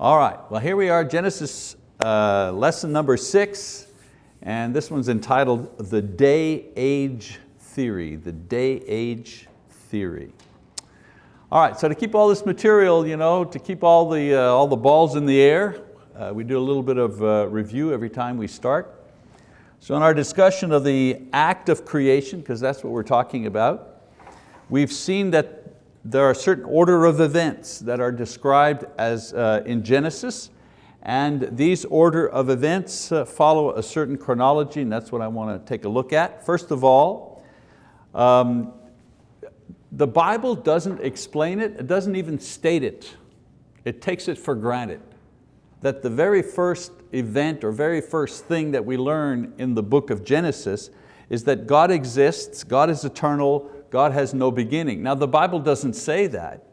All right, well here we are, Genesis uh, lesson number six, and this one's entitled The Day-Age Theory, the Day-Age Theory. All right, so to keep all this material, you know, to keep all the, uh, all the balls in the air, uh, we do a little bit of uh, review every time we start. So in our discussion of the act of creation, because that's what we're talking about, we've seen that there are certain order of events that are described as uh, in Genesis, and these order of events uh, follow a certain chronology, and that's what I want to take a look at. First of all, um, the Bible doesn't explain it, it doesn't even state it. It takes it for granted that the very first event or very first thing that we learn in the book of Genesis is that God exists, God is eternal, God has no beginning. Now the Bible doesn't say that.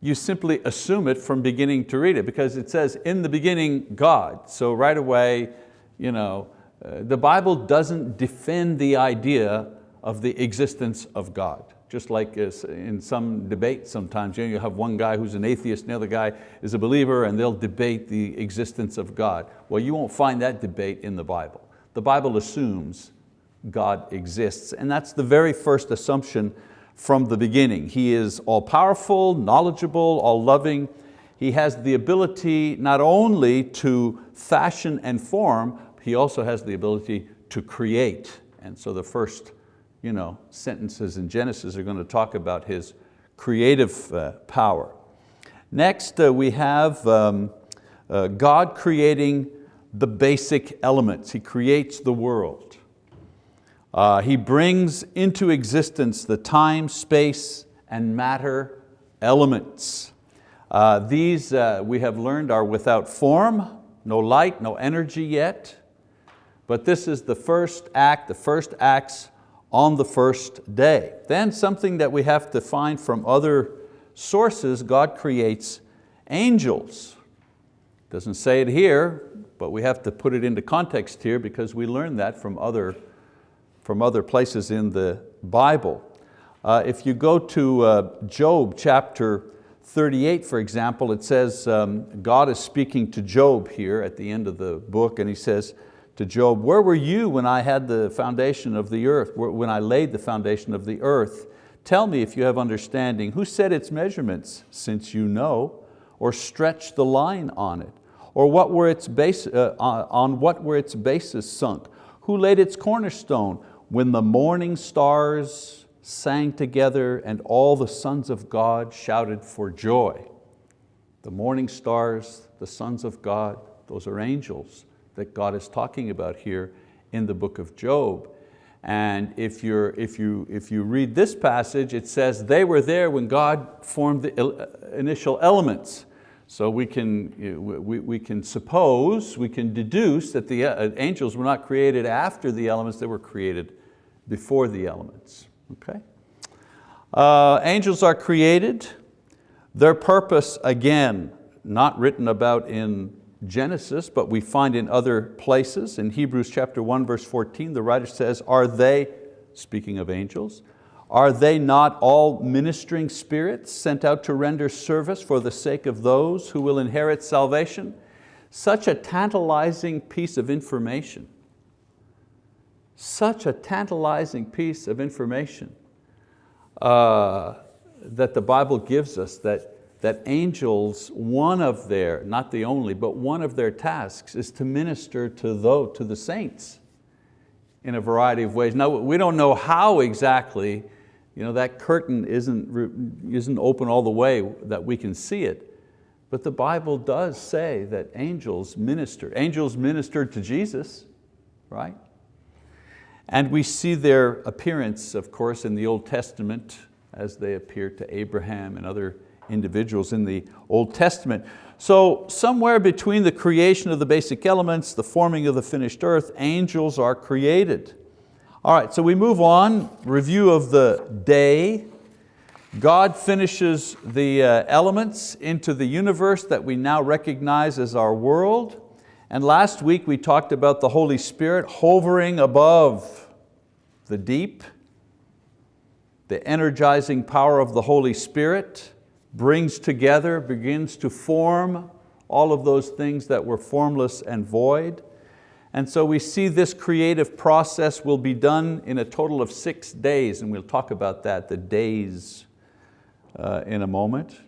You simply assume it from beginning to read it because it says, in the beginning, God. So right away, you know, uh, the Bible doesn't defend the idea of the existence of God. Just like in some debate sometimes, you, know, you have one guy who's an atheist and the other guy is a believer and they'll debate the existence of God. Well, you won't find that debate in the Bible. The Bible assumes God exists. And that's the very first assumption from the beginning. He is all powerful, knowledgeable, all loving. He has the ability not only to fashion and form, he also has the ability to create. And so the first you know, sentences in Genesis are going to talk about his creative uh, power. Next uh, we have um, uh, God creating the basic elements. He creates the world. Uh, he brings into existence the time, space, and matter elements. Uh, these, uh, we have learned, are without form, no light, no energy yet, but this is the first act, the first acts on the first day. Then something that we have to find from other sources, God creates angels. Doesn't say it here, but we have to put it into context here because we learn that from other from other places in the Bible. Uh, if you go to uh, Job chapter 38, for example, it says, um, God is speaking to Job here at the end of the book, and he says to Job, where were you when I had the foundation of the earth, when I laid the foundation of the earth? Tell me if you have understanding. Who set its measurements, since you know, or stretched the line on it? Or what were its base, uh, on what were its bases sunk? Who laid its cornerstone? When the morning stars sang together and all the sons of God shouted for joy. The morning stars, the sons of God, those are angels that God is talking about here in the book of Job. And if, you're, if, you, if you read this passage, it says they were there when God formed the initial elements. So we can, we, we can suppose, we can deduce that the uh, angels were not created after the elements, they were created before the elements, okay? Uh, angels are created. Their purpose, again, not written about in Genesis, but we find in other places. In Hebrews chapter 1, verse 14, the writer says, are they, speaking of angels, are they not all ministering spirits sent out to render service for the sake of those who will inherit salvation? Such a tantalizing piece of information such a tantalizing piece of information uh, that the Bible gives us that, that angels, one of their, not the only, but one of their tasks is to minister to, those, to the saints in a variety of ways. Now we don't know how exactly, you know, that curtain isn't, isn't open all the way that we can see it, but the Bible does say that angels minister. Angels ministered to Jesus, right? And we see their appearance, of course, in the Old Testament as they appear to Abraham and other individuals in the Old Testament. So somewhere between the creation of the basic elements, the forming of the finished earth, angels are created. All right, so we move on, review of the day. God finishes the uh, elements into the universe that we now recognize as our world. And last week we talked about the Holy Spirit hovering above the deep. The energizing power of the Holy Spirit brings together, begins to form all of those things that were formless and void. And so we see this creative process will be done in a total of six days, and we'll talk about that, the days, uh, in a moment.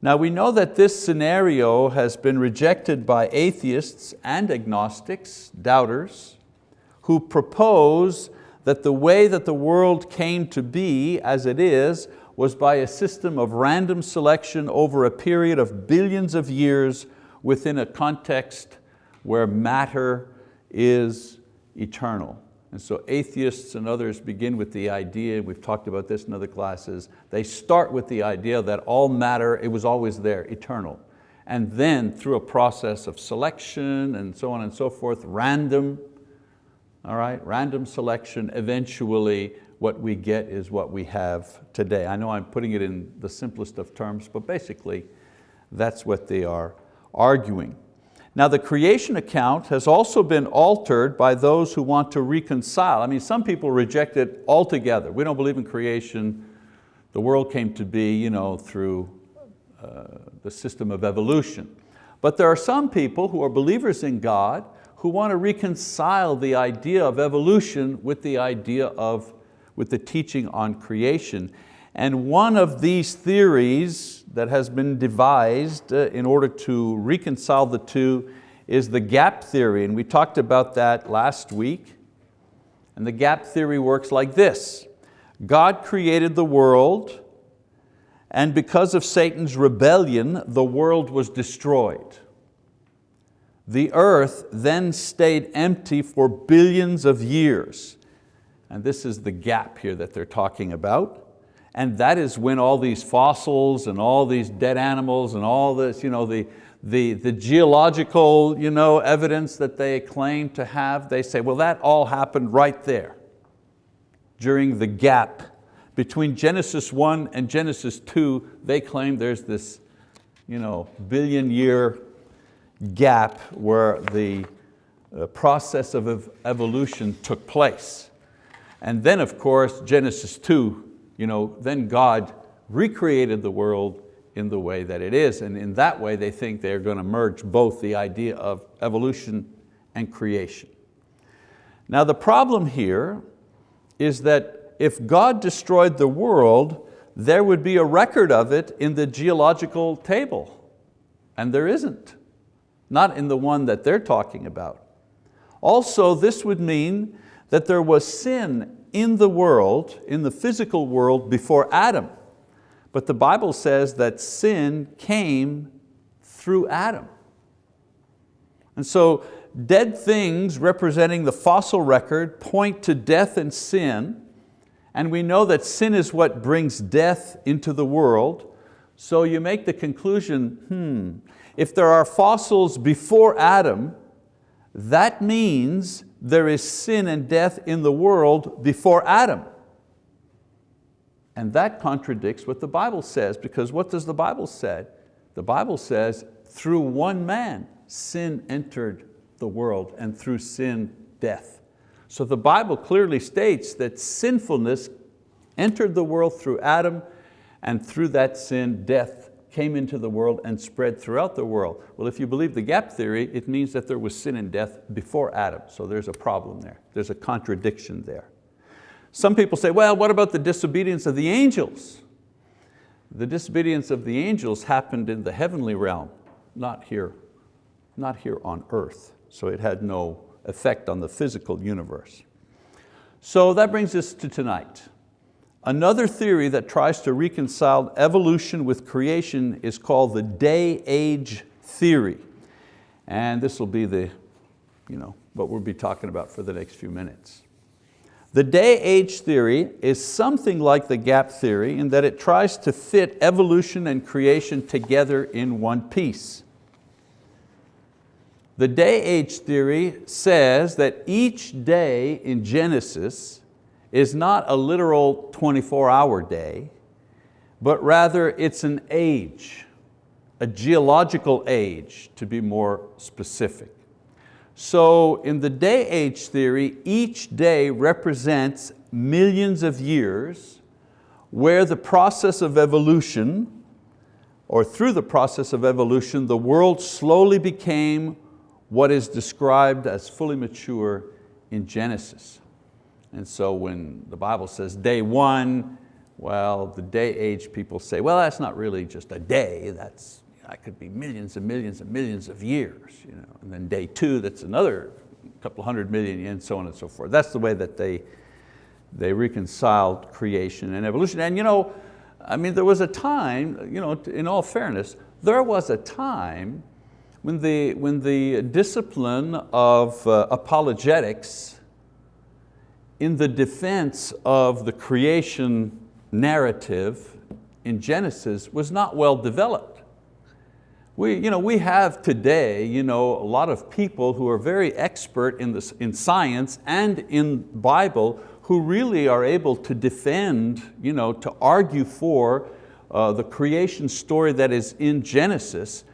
Now we know that this scenario has been rejected by atheists and agnostics, doubters, who propose that the way that the world came to be as it is was by a system of random selection over a period of billions of years within a context where matter is eternal. And so atheists and others begin with the idea, we've talked about this in other classes, they start with the idea that all matter, it was always there, eternal. And then through a process of selection and so on and so forth, random, all right, random selection, eventually what we get is what we have today. I know I'm putting it in the simplest of terms, but basically that's what they are arguing. Now the creation account has also been altered by those who want to reconcile. I mean, some people reject it altogether. We don't believe in creation. The world came to be you know, through uh, the system of evolution. But there are some people who are believers in God who want to reconcile the idea of evolution with the idea of, with the teaching on creation. And one of these theories that has been devised uh, in order to reconcile the two is the gap theory, and we talked about that last week. And the gap theory works like this. God created the world, and because of Satan's rebellion, the world was destroyed. The earth then stayed empty for billions of years. And this is the gap here that they're talking about. And that is when all these fossils and all these dead animals and all this, you know, the, the, the geological you know, evidence that they claim to have, they say, well, that all happened right there during the gap between Genesis 1 and Genesis 2, they claim there's this you know, billion year gap where the uh, process of evolution took place. And then of course, Genesis 2, you know, then God recreated the world in the way that it is. And in that way, they think they're going to merge both the idea of evolution and creation. Now the problem here is that if God destroyed the world, there would be a record of it in the geological table. And there isn't, not in the one that they're talking about. Also, this would mean that there was sin in the world, in the physical world before Adam. But the Bible says that sin came through Adam. And so dead things representing the fossil record point to death and sin, and we know that sin is what brings death into the world. So you make the conclusion, hmm, if there are fossils before Adam, that means there is sin and death in the world before Adam. And that contradicts what the Bible says because what does the Bible say? The Bible says through one man sin entered the world and through sin death. So the Bible clearly states that sinfulness entered the world through Adam and through that sin death came into the world and spread throughout the world. Well, if you believe the gap theory, it means that there was sin and death before Adam. So there's a problem there. There's a contradiction there. Some people say, well, what about the disobedience of the angels? The disobedience of the angels happened in the heavenly realm, not here, not here on earth. So it had no effect on the physical universe. So that brings us to tonight. Another theory that tries to reconcile evolution with creation is called the day-age theory. And this will be the, you know, what we'll be talking about for the next few minutes. The day-age theory is something like the gap theory in that it tries to fit evolution and creation together in one piece. The day-age theory says that each day in Genesis is not a literal 24-hour day, but rather it's an age, a geological age to be more specific. So in the day age theory, each day represents millions of years where the process of evolution or through the process of evolution, the world slowly became what is described as fully mature in Genesis. And so when the Bible says day one, well, the day age people say, well, that's not really just a day, that's, that could be millions and millions and millions of years. You know? And then day two, that's another couple hundred million and so on and so forth. That's the way that they, they reconciled creation and evolution. And you know, I mean, there was a time, you know, in all fairness, there was a time when the, when the discipline of uh, apologetics in the defense of the creation narrative in Genesis was not well developed. We, you know, we have today you know, a lot of people who are very expert in, this, in science and in Bible who really are able to defend, you know, to argue for uh, the creation story that is in Genesis,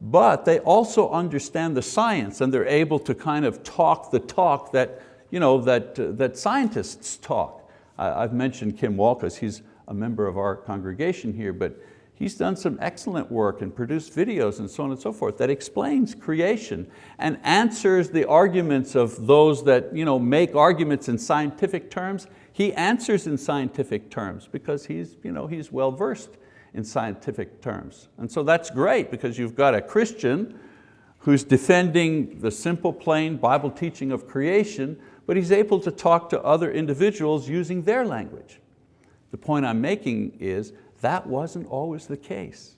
but they also understand the science and they're able to kind of talk the talk that, you know, that, uh, that scientists talk. I, have mentioned Kim Walkus, he's a member of our congregation here, but he's done some excellent work and produced videos and so on and so forth that explains creation and answers the arguments of those that you know, make arguments in scientific terms. He answers in scientific terms because he's, you know, he's well versed in scientific terms. And so that's great because you've got a Christian who's defending the simple, plain Bible teaching of creation, but he's able to talk to other individuals using their language. The point I'm making is that wasn't always the case.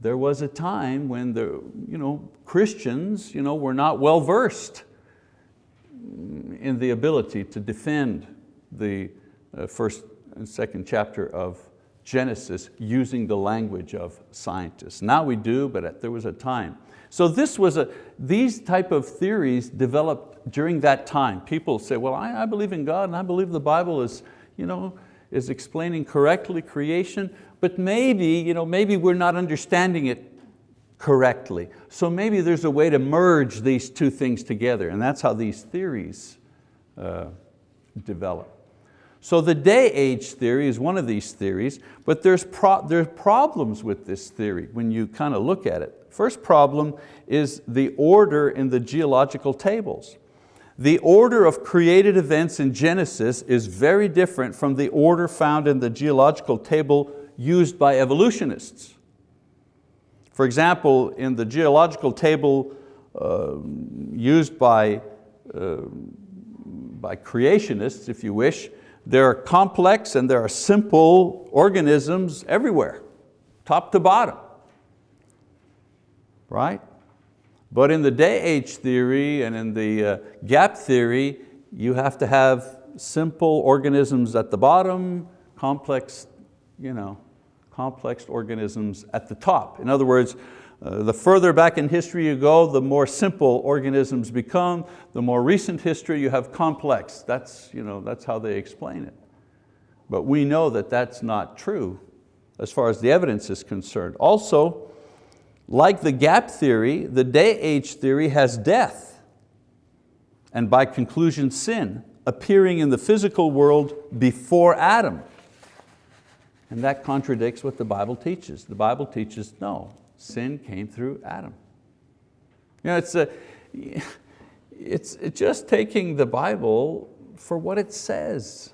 There was a time when the you know, Christians you know, were not well versed in the ability to defend the uh, first and second chapter of Genesis using the language of scientists. Now we do, but there was a time. So this was a, these type of theories developed during that time. People say, well, I, I believe in God and I believe the Bible is, you know, is explaining correctly creation, but maybe, you know, maybe we're not understanding it correctly. So maybe there's a way to merge these two things together, and that's how these theories uh, develop. So the day age theory is one of these theories, but there's, pro there's problems with this theory when you kind of look at it. First problem is the order in the geological tables. The order of created events in Genesis is very different from the order found in the geological table used by evolutionists. For example, in the geological table uh, used by, uh, by creationists, if you wish, there are complex and there are simple organisms everywhere, top to bottom, right? But in the day age theory and in the uh, gap theory, you have to have simple organisms at the bottom, complex, you know, complex organisms at the top. In other words, uh, the further back in history you go, the more simple organisms become. The more recent history you have complex. That's, you know, that's how they explain it. But we know that that's not true as far as the evidence is concerned. Also, like the gap theory, the day age theory has death and by conclusion sin appearing in the physical world before Adam. And that contradicts what the Bible teaches. The Bible teaches no, sin came through Adam. You know, it's, a, it's, just taking the Bible for what it says.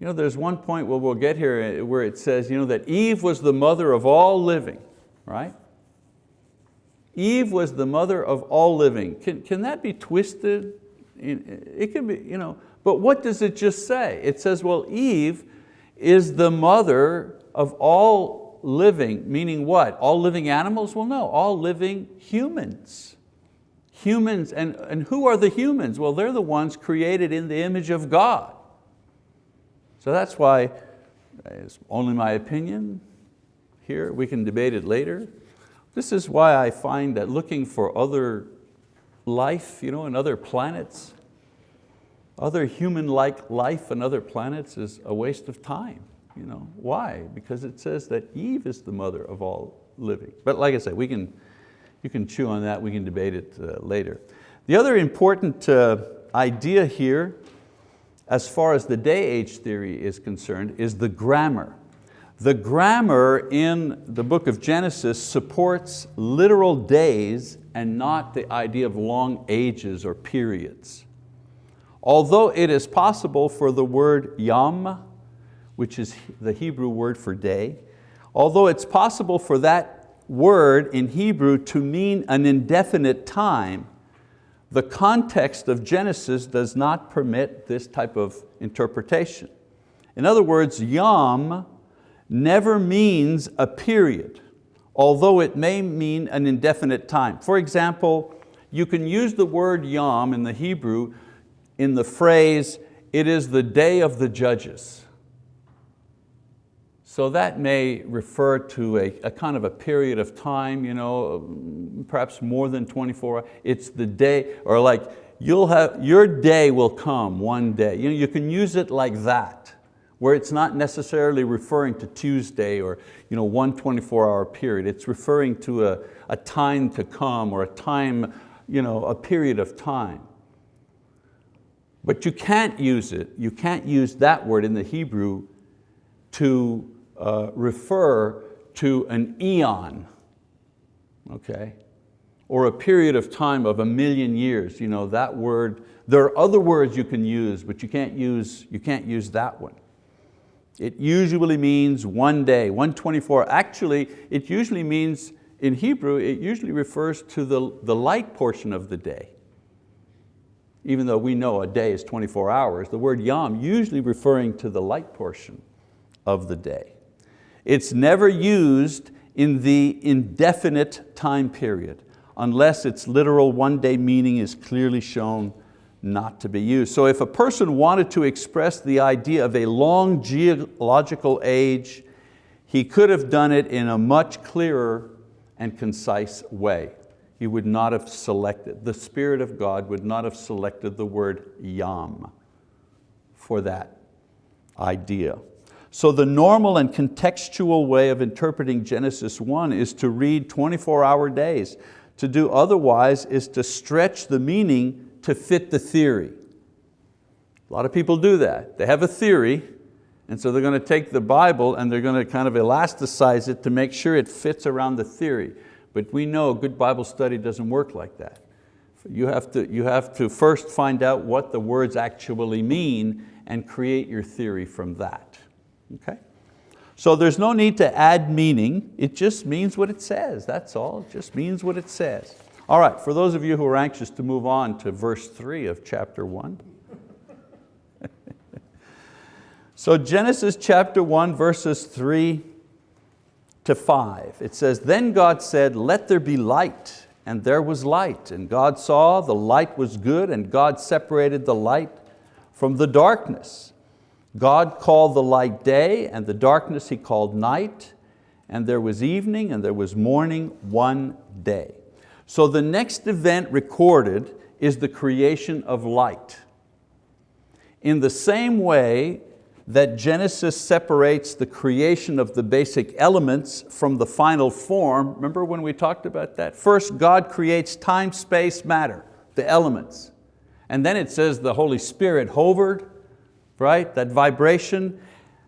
You know, there's one point where we'll get here eh, where it says you know, that Eve was the mother of all living right? Eve was the mother of all living. Can, can that be twisted? It can be, you know, but what does it just say? It says, well, Eve is the mother of all living, meaning what? All living animals? Well, no, all living humans. Humans, and, and who are the humans? Well, they're the ones created in the image of God. So that's why, it's only my opinion, here, we can debate it later. This is why I find that looking for other life you know, in other planets, other human-like life on other planets is a waste of time. You know? Why? Because it says that Eve is the mother of all living. But like I said, we can, you can chew on that, we can debate it uh, later. The other important uh, idea here, as far as the day age theory is concerned, is the grammar. The grammar in the book of Genesis supports literal days and not the idea of long ages or periods. Although it is possible for the word yom, which is the Hebrew word for day, although it's possible for that word in Hebrew to mean an indefinite time, the context of Genesis does not permit this type of interpretation. In other words, yom never means a period, although it may mean an indefinite time. For example, you can use the word yom in the Hebrew in the phrase, it is the day of the judges. So that may refer to a, a, kind of a period of time, you know, perhaps more than 24 hours. It's the day, or like, you'll have, your day will come one day. You, know, you can use it like that, where it's not necessarily referring to Tuesday or you know, one 24 hour period. It's referring to a, a time to come or a time, you know, a period of time. But you can't use it, you can't use that word in the Hebrew to uh, refer to an eon, okay? Or a period of time of a million years. You know, that word, there are other words you can use, but you can't use, you can't use that one. It usually means one day, 124. Actually, it usually means, in Hebrew, it usually refers to the, the light portion of the day. Even though we know a day is 24 hours, the word yom usually referring to the light portion of the day. It's never used in the indefinite time period unless its literal one day meaning is clearly shown not to be used. So if a person wanted to express the idea of a long geological age, he could have done it in a much clearer and concise way. He would not have selected, the Spirit of God would not have selected the word yom for that idea. So the normal and contextual way of interpreting Genesis 1 is to read 24 hour days. To do otherwise is to stretch the meaning to fit the theory. A lot of people do that. They have a theory, and so they're going to take the Bible and they're going to kind of elasticize it to make sure it fits around the theory. But we know good Bible study doesn't work like that. You have, to, you have to first find out what the words actually mean and create your theory from that. Okay? So there's no need to add meaning, it just means what it says, that's all, it just means what it says. All right, for those of you who are anxious to move on to verse three of chapter one. so Genesis chapter one, verses three to five, it says, Then God said, let there be light, and there was light. And God saw the light was good, and God separated the light from the darkness. God called the light day and the darkness He called night and there was evening and there was morning one day. So the next event recorded is the creation of light. In the same way that Genesis separates the creation of the basic elements from the final form, remember when we talked about that? First God creates time, space, matter, the elements. And then it says the Holy Spirit hovered right? That vibration,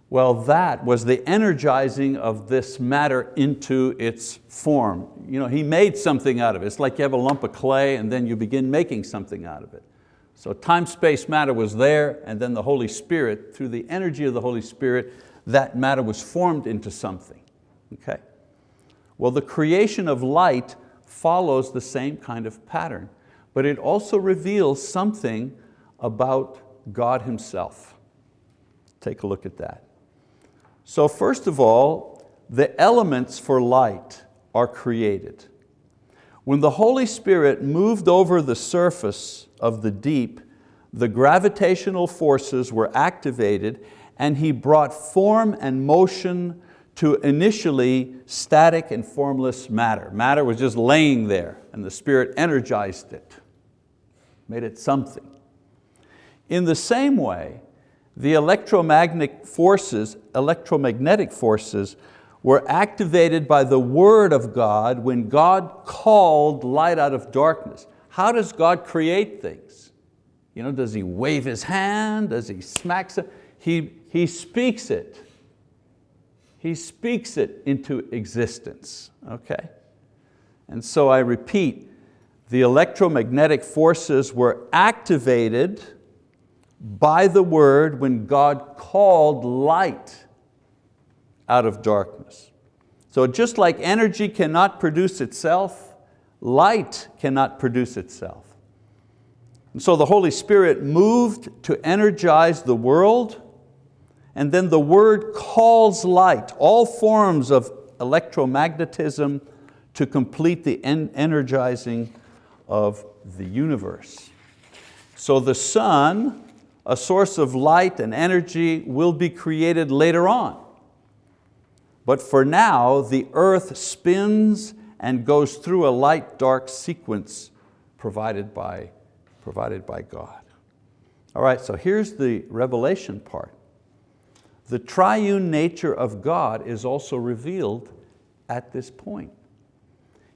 well that was the energizing of this matter into its form. You know, he made something out of it. It's like you have a lump of clay and then you begin making something out of it. So time, space, matter was there and then the Holy Spirit, through the energy of the Holy Spirit, that matter was formed into something, okay? Well, the creation of light follows the same kind of pattern, but it also reveals something about God Himself. Take a look at that. So first of all, the elements for light are created. When the Holy Spirit moved over the surface of the deep, the gravitational forces were activated and He brought form and motion to initially static and formless matter. Matter was just laying there and the Spirit energized it, made it something. In the same way, the electromagnetic forces, electromagnetic forces were activated by the word of God when God called light out of darkness. How does God create things? You know, does He wave His hand? Does He smack it? He, he speaks it. He He speaks it into existence, okay? And so I repeat, the electromagnetic forces were activated by the word when God called light out of darkness. So just like energy cannot produce itself, light cannot produce itself. And so the Holy Spirit moved to energize the world and then the word calls light, all forms of electromagnetism to complete the energizing of the universe. So the sun, a source of light and energy, will be created later on. But for now, the earth spins and goes through a light-dark sequence provided by, provided by God. All right, so here's the revelation part. The triune nature of God is also revealed at this point.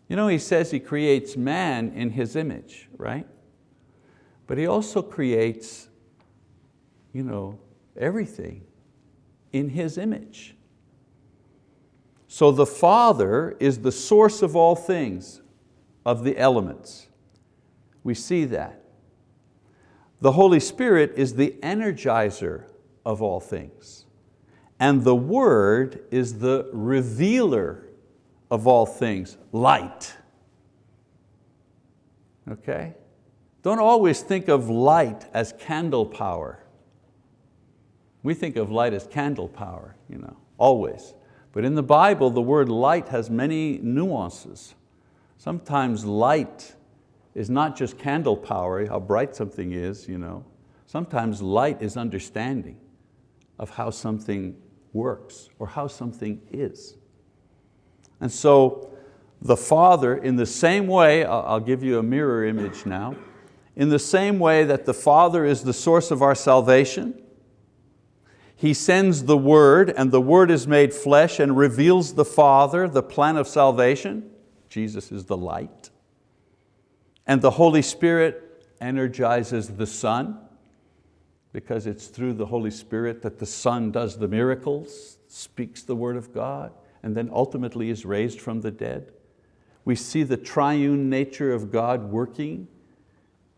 You know, he says he creates man in his image, right? But he also creates you know, everything in his image. So the Father is the source of all things, of the elements. We see that. The Holy Spirit is the energizer of all things. And the Word is the revealer of all things, light. Okay? Don't always think of light as candle power. We think of light as candle power, you know, always. But in the Bible, the word light has many nuances. Sometimes light is not just candle power, how bright something is. You know. Sometimes light is understanding of how something works or how something is. And so the Father, in the same way, I'll give you a mirror image now, in the same way that the Father is the source of our salvation, He sends the Word and the Word is made flesh and reveals the Father, the plan of salvation. Jesus is the light. And the Holy Spirit energizes the Son because it's through the Holy Spirit that the Son does the miracles, speaks the word of God and then ultimately is raised from the dead. We see the triune nature of God working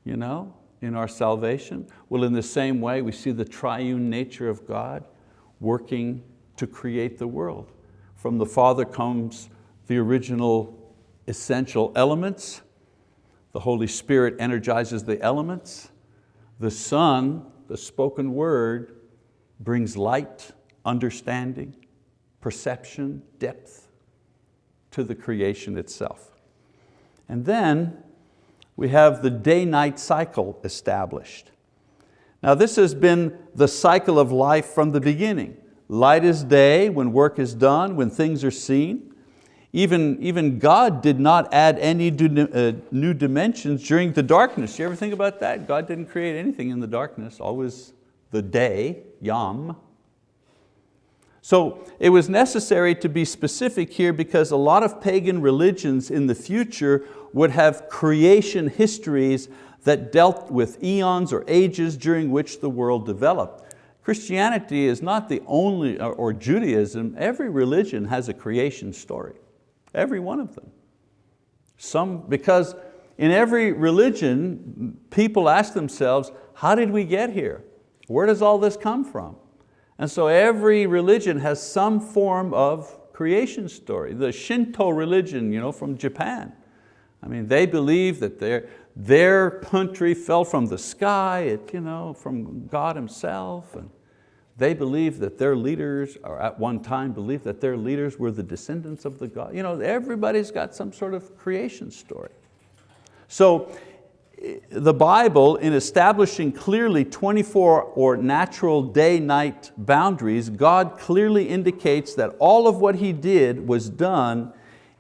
you know, in our salvation. Well, in the same way, we see the triune nature of God working to create the world. From the Father comes the original essential elements. The Holy Spirit energizes the elements. The Son, the spoken word, brings light, understanding, perception, depth to the creation itself. And then we have the day-night cycle established. Now this has been the cycle of life from the beginning. Light is day, when work is done, when things are seen. Even, even God did not add any uh, new dimensions during the darkness. You ever think about that? God didn't create anything in the darkness, always the day, yom, so it was necessary to be specific here because a lot of pagan religions in the future would have creation histories that dealt with eons or ages during which the world developed. Christianity is not the only, or Judaism, every religion has a creation story, every one of them. Some, because in every religion, people ask themselves, how did we get here? Where does all this come from? And so every religion has some form of creation story. The Shinto religion you know, from Japan, I mean, they believe that their, their country fell from the sky, it, you know, from God himself. And they believe that their leaders, or at one time believed that their leaders were the descendants of the God. You know, everybody's got some sort of creation story. So the Bible, in establishing clearly 24 or natural day-night boundaries, God clearly indicates that all of what He did was done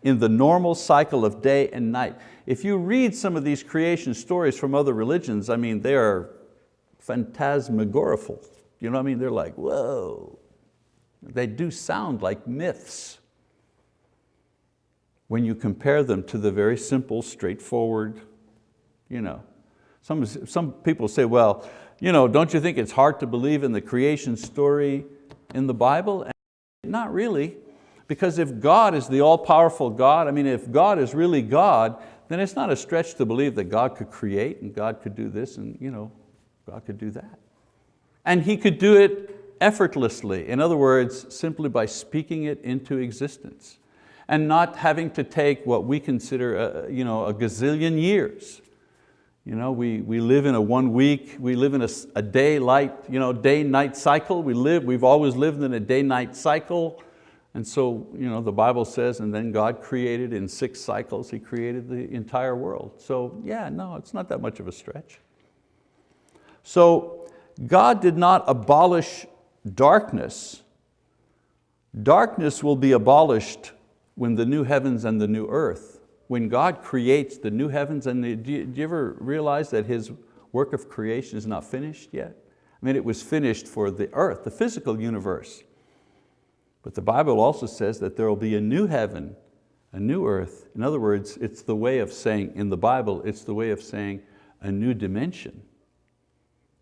in the normal cycle of day and night. If you read some of these creation stories from other religions, I mean, they are phantasmagorical. You know what I mean? They're like, whoa. They do sound like myths when you compare them to the very simple, straightforward you know. Some, some people say, well, you know, don't you think it's hard to believe in the creation story in the Bible? Not really, because if God is the all-powerful God, I mean, if God is really God, then it's not a stretch to believe that God could create and God could do this and you know, God could do that. And He could do it effortlessly. In other words, simply by speaking it into existence and not having to take what we consider a, you know, a gazillion years. You know, we, we live in a one week, we live in a, a day light, you know, day night cycle. We live, we've always lived in a day night cycle. And so you know, the Bible says, and then God created in six cycles, He created the entire world. So yeah, no, it's not that much of a stretch. So God did not abolish darkness. Darkness will be abolished when the new heavens and the new earth, when God creates the new heavens and the, do you, do you ever realize that His work of creation is not finished yet? I mean, it was finished for the earth, the physical universe. But the Bible also says that there will be a new heaven, a new earth. In other words, it's the way of saying, in the Bible, it's the way of saying a new dimension.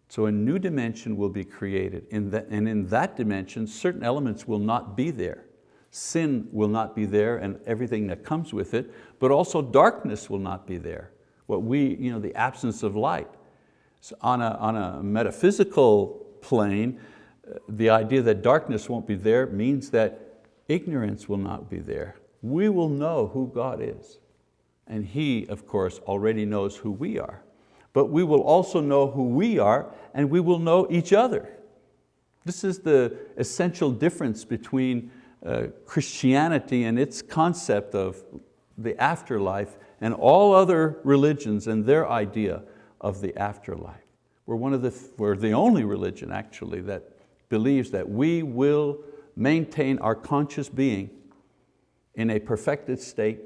So a new dimension will be created, in and in that dimension, certain elements will not be there. Sin will not be there and everything that comes with it, but also darkness will not be there. What we, you know, the absence of light. So on, a, on a metaphysical plane, uh, the idea that darkness won't be there means that ignorance will not be there. We will know who God is. And He, of course, already knows who we are but we will also know who we are and we will know each other. This is the essential difference between uh, Christianity and its concept of the afterlife and all other religions and their idea of the afterlife. We're, one of the, we're the only religion actually that believes that we will maintain our conscious being in a perfected state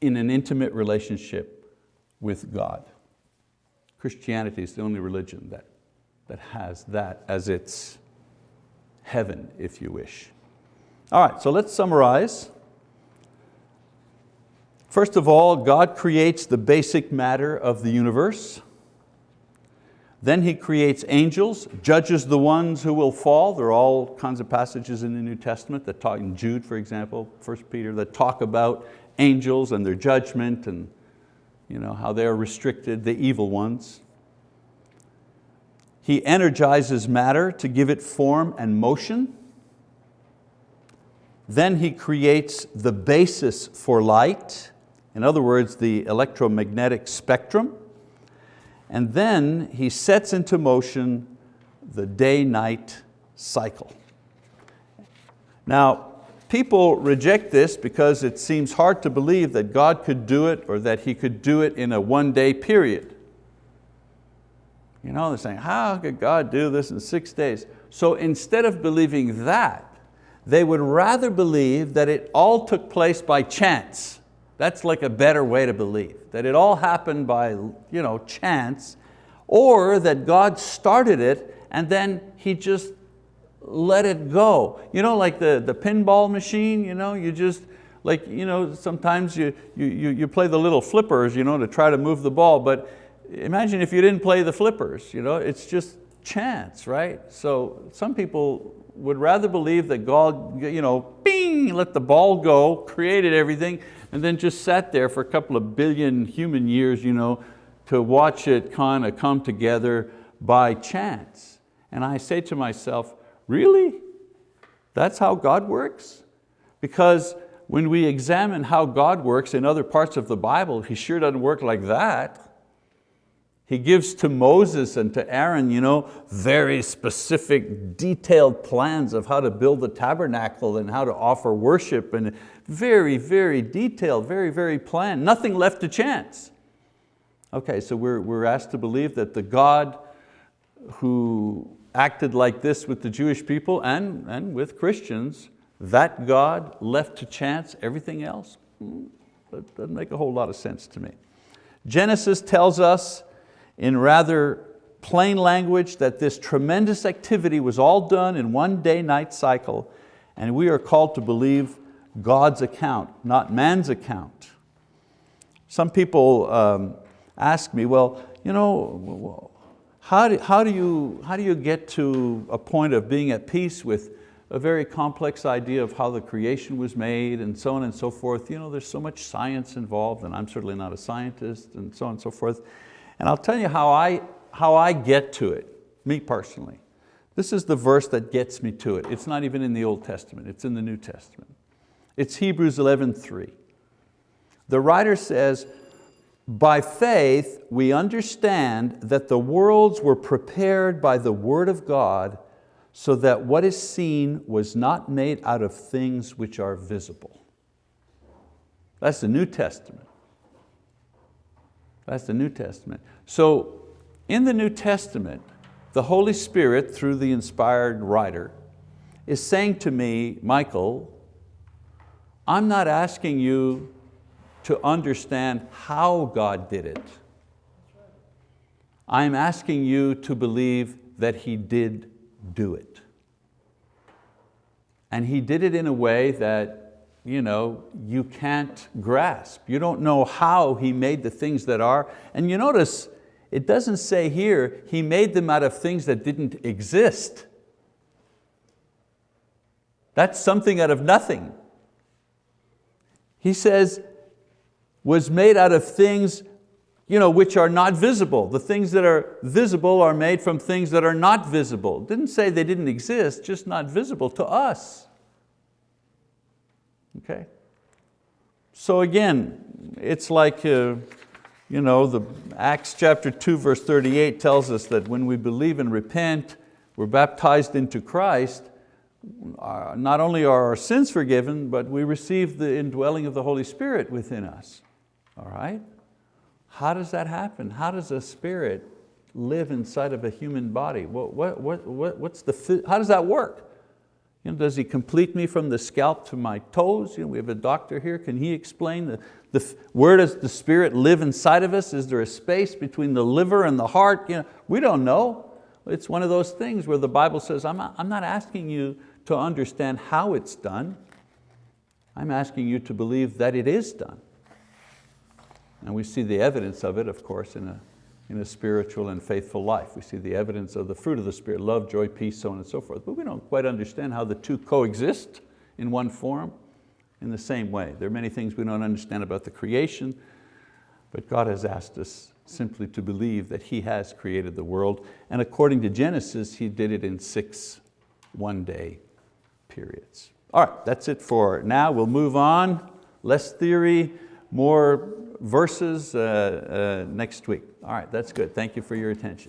in an intimate relationship with God. Christianity is the only religion that, that has that as its heaven, if you wish. All right, so let's summarize. First of all, God creates the basic matter of the universe. Then He creates angels, judges the ones who will fall. There are all kinds of passages in the New Testament that talk, in Jude for example, 1 Peter, that talk about angels and their judgment and you know, how they're restricted, the evil ones. He energizes matter to give it form and motion. Then he creates the basis for light, in other words, the electromagnetic spectrum. And then he sets into motion the day-night cycle. Now, People reject this because it seems hard to believe that God could do it or that He could do it in a one day period. You know, they're saying, how could God do this in six days? So instead of believing that, they would rather believe that it all took place by chance. That's like a better way to believe, that it all happened by you know, chance, or that God started it and then He just let it go. You know, like the, the pinball machine, you know, you just, like, you know, sometimes you, you, you play the little flippers, you know, to try to move the ball, but imagine if you didn't play the flippers, you know, it's just chance, right? So some people would rather believe that God, you know, bing, let the ball go, created everything, and then just sat there for a couple of billion human years, you know, to watch it kind of come together by chance. And I say to myself, Really? That's how God works? Because when we examine how God works in other parts of the Bible, He sure doesn't work like that. He gives to Moses and to Aaron you know, very specific, detailed plans of how to build the tabernacle and how to offer worship and very, very detailed, very, very planned, nothing left to chance. Okay, so we're, we're asked to believe that the God who acted like this with the Jewish people and, and with Christians, that God left to chance everything else? Hmm, that doesn't make a whole lot of sense to me. Genesis tells us in rather plain language that this tremendous activity was all done in one day-night cycle and we are called to believe God's account, not man's account. Some people um, ask me, well, you know, how do, how, do you, how do you get to a point of being at peace with a very complex idea of how the creation was made and so on and so forth. You know, there's so much science involved and I'm certainly not a scientist and so on and so forth. And I'll tell you how I, how I get to it, me personally. This is the verse that gets me to it. It's not even in the Old Testament, it's in the New Testament. It's Hebrews 11.3. The writer says, by faith we understand that the worlds were prepared by the word of God so that what is seen was not made out of things which are visible. That's the New Testament. That's the New Testament. So in the New Testament, the Holy Spirit, through the inspired writer, is saying to me, Michael, I'm not asking you to understand how God did it. I'm asking you to believe that He did do it. And He did it in a way that you, know, you can't grasp. You don't know how He made the things that are. And you notice, it doesn't say here, He made them out of things that didn't exist. That's something out of nothing. He says, was made out of things you know, which are not visible. The things that are visible are made from things that are not visible. Didn't say they didn't exist, just not visible to us. Okay? So again, it's like, uh, you know, the Acts chapter 2 verse 38 tells us that when we believe and repent, we're baptized into Christ, uh, not only are our sins forgiven, but we receive the indwelling of the Holy Spirit within us, all right? How does that happen? How does a spirit live inside of a human body? What, what, what, what, what's the, how does that work? You know, does he complete me from the scalp to my toes? You know, we have a doctor here, can he explain the, the, where does the spirit live inside of us? Is there a space between the liver and the heart? You know, we don't know. It's one of those things where the Bible says, I'm not, I'm not asking you to understand how it's done. I'm asking you to believe that it is done. And we see the evidence of it, of course, in a, in a spiritual and faithful life. We see the evidence of the fruit of the Spirit, love, joy, peace, so on and so forth. But we don't quite understand how the two coexist in one form in the same way. There are many things we don't understand about the creation, but God has asked us simply to believe that He has created the world. And according to Genesis, He did it in six one-day periods. All right, that's it for now. We'll move on. Less theory, more verses uh, uh, next week. All right, that's good. Thank you for your attention.